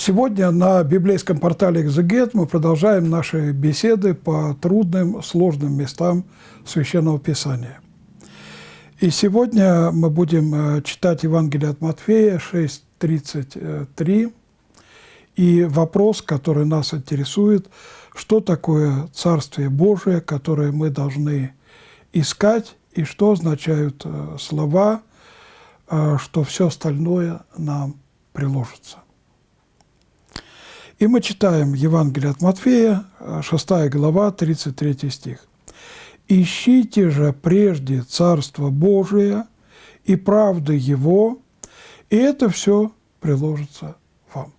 Сегодня на библейском портале «Экзегет» мы продолжаем наши беседы по трудным, сложным местам Священного Писания. И сегодня мы будем э, читать Евангелие от Матфея 6.33. И вопрос, который нас интересует, что такое Царствие Божие, которое мы должны искать, и что означают э, слова, э, что все остальное нам приложится. И мы читаем Евангелие от Матфея, 6 глава, 33 стих. «Ищите же прежде Царство Божие и правды Его, и это все приложится вам».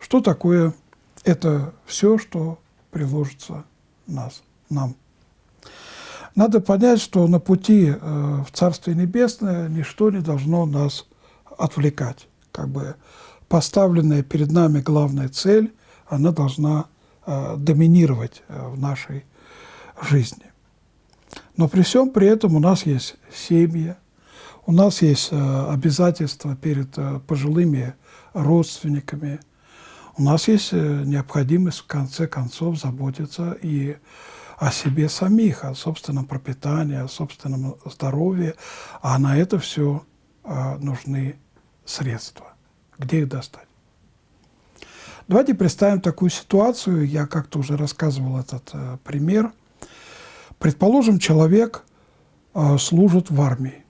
Что такое это все, что приложится нас, нам? Надо понять, что на пути э, в Царствие Небесное ничто не должно нас отвлекать. Как бы поставленная перед нами главная цель, она должна э, доминировать э, в нашей жизни. Но при всем при этом у нас есть семьи, у нас есть э, обязательства перед пожилыми родственниками, у нас есть необходимость в конце концов заботиться и о себе самих, о собственном пропитании, о собственном здоровье, а на это все нужны средства. Где их достать? Давайте представим такую ситуацию. Я как-то уже рассказывал этот э, пример. Предположим, человек э, служит в армии.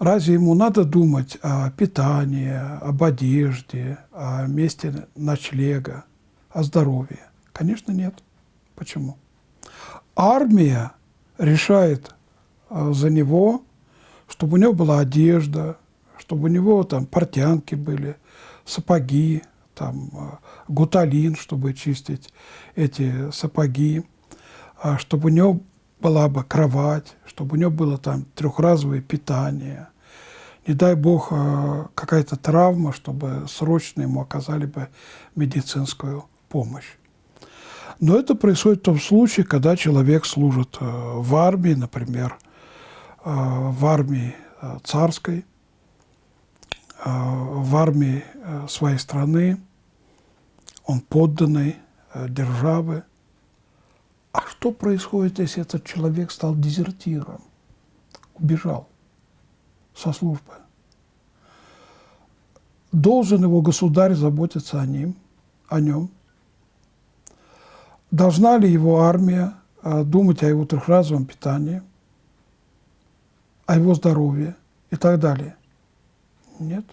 Разве ему надо думать о питании, об одежде, о месте ночлега, о здоровье? Конечно, нет. Почему? Армия решает э, за него, чтобы у него была одежда, чтобы у него там портянки были, сапоги, там э, гуталин, чтобы чистить эти сапоги, а чтобы у него была бы кровать, чтобы у него было там трехразовое питание. Не дай бог э, какая-то травма, чтобы срочно ему оказали бы медицинскую помощь. Но это происходит в том случае, когда человек служит в армии, например, в армии царской, в армии э, своей страны, он подданный э, державы. А что происходит, если этот человек стал дезертиром, убежал со службы? Должен его государь заботиться о ним, о нем? Должна ли его армия думать о его трехразовом питании, о его здоровье и так далее? Нет.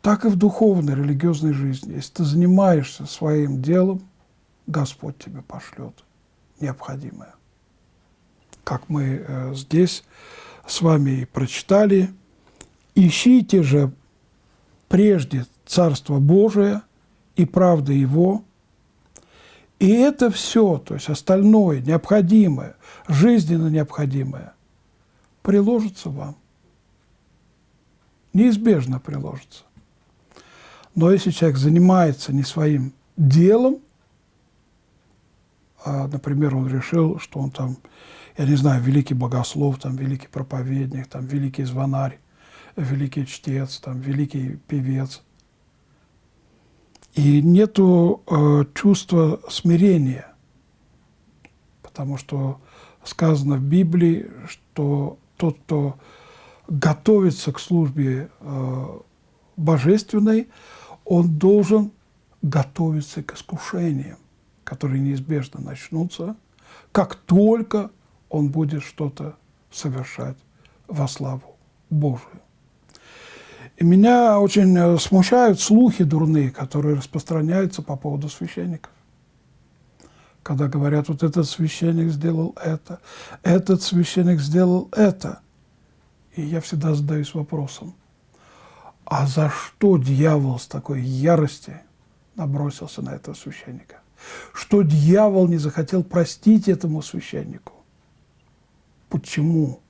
Так и в духовной, религиозной жизни. Если ты занимаешься своим делом, Господь тебе пошлет необходимое. Как мы э, здесь с вами и прочитали, «Ищите же прежде Царство Божие и правда Его, и это все, то есть остальное, необходимое, жизненно необходимое, приложится вам неизбежно приложится. Но если человек занимается не своим делом, а, например, он решил, что он там, я не знаю, великий богослов, там, великий проповедник, там, великий звонарь, великий чтец, там, великий певец, и нету э, чувства смирения, потому что сказано в Библии, что тот, кто готовится к службе э, божественной, он должен готовиться к искушениям, которые неизбежно начнутся, как только он будет что-то совершать во славу Божию. И меня очень э, смущают слухи дурные, которые распространяются по поводу священников. Когда говорят, вот этот священник сделал это, этот священник сделал это – и я всегда задаюсь вопросом, а за что дьявол с такой ярости набросился на этого священника? Что дьявол не захотел простить этому священнику? Почему?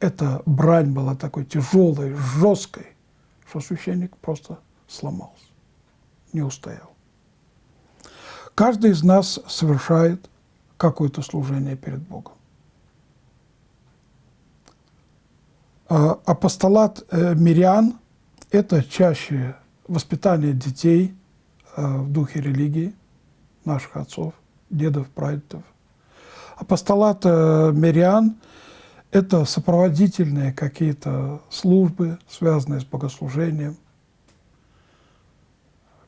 Эта брань была такой тяжелой, жесткой, что священник просто сломался, не устоял. Каждый из нас совершает какое-то служение перед Богом. Апостолат э, мирян – это чаще воспитание детей э, в духе религии наших отцов, дедов, прадедов. Апостолат э, мирян – это сопроводительные какие-то службы, связанные с богослужением.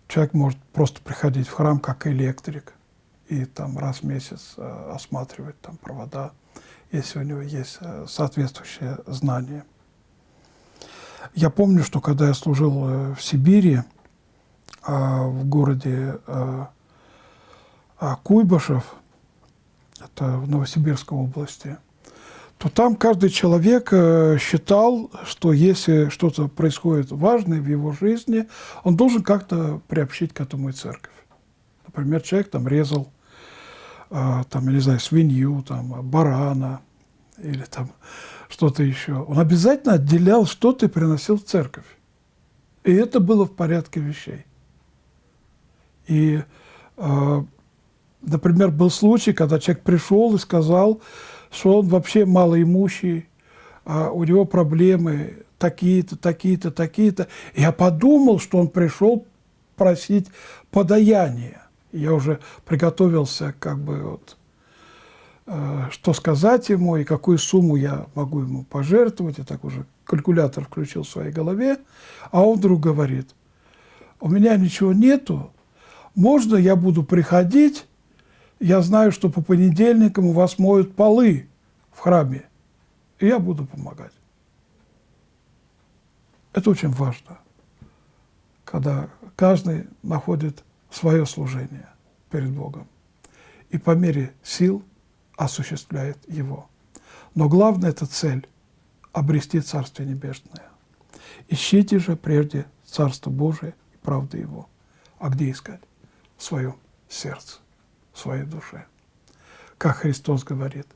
Человек может просто приходить в храм как электрик и там раз в месяц осматривать там провода, если у него есть соответствующее знание. Я помню, что когда я служил э, в Сибири, а, в городе а, а, Куйбышев, это в Новосибирской области, то там каждый человек э, считал, что если что-то происходит важное в его жизни, он должен как-то приобщить к этому и церковь. Например, человек там резал, там, я не знаю, свинью, там, барана или там что-то еще, он обязательно отделял что-то и приносил в церковь. И это было в порядке вещей. И, э, например, был случай, когда человек пришел и сказал, что он вообще малоимущий, а у него проблемы такие-то, такие-то, такие-то. Я подумал, что он пришел просить подаяние. Я уже приготовился как бы вот Э, что сказать ему и какую сумму я могу ему пожертвовать. Я так уже калькулятор включил в своей голове. А он вдруг говорит, у меня ничего нету, можно я буду приходить, я знаю, что по понедельникам у вас моют полы в храме, и я буду помогать. Это очень важно, когда каждый находит свое служение перед Богом. И по мере сил – осуществляет его. Но главная это цель – обрести Царствие Небесное. Ищите же прежде Царство Божие и правды Его. А где искать? В своем сердце, в своей душе. Как Христос говорит,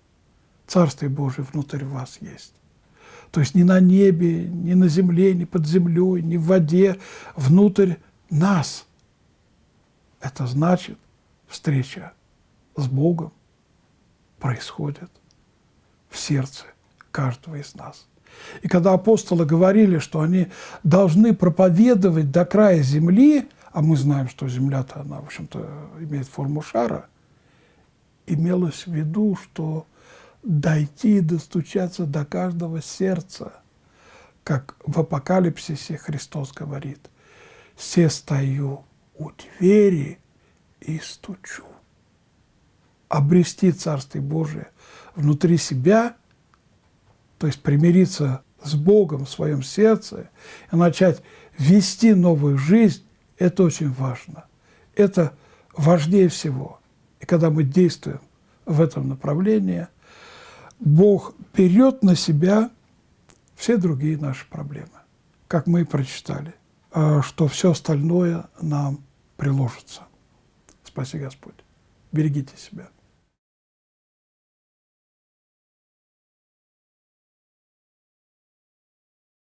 Царствие Божие внутрь вас есть. То есть не на небе, не на земле, не под землей, не в воде, внутрь нас. Это значит встреча с Богом, происходит в сердце каждого из нас. И когда апостолы говорили, что они должны проповедовать до края земли, а мы знаем, что земля-то, она, в общем-то, имеет форму шара, имелось в виду, что дойти и достучаться до каждого сердца, как в апокалипсисе Христос говорит, «Се стою у двери и стучу» обрести Царствие Божие внутри себя, то есть примириться с Богом в своем сердце и начать вести новую жизнь, это очень важно. Это важнее всего. И когда мы действуем в этом направлении, Бог берет на себя все другие наши проблемы, как мы и прочитали, что все остальное нам приложится. Спаси Господь. Берегите себя.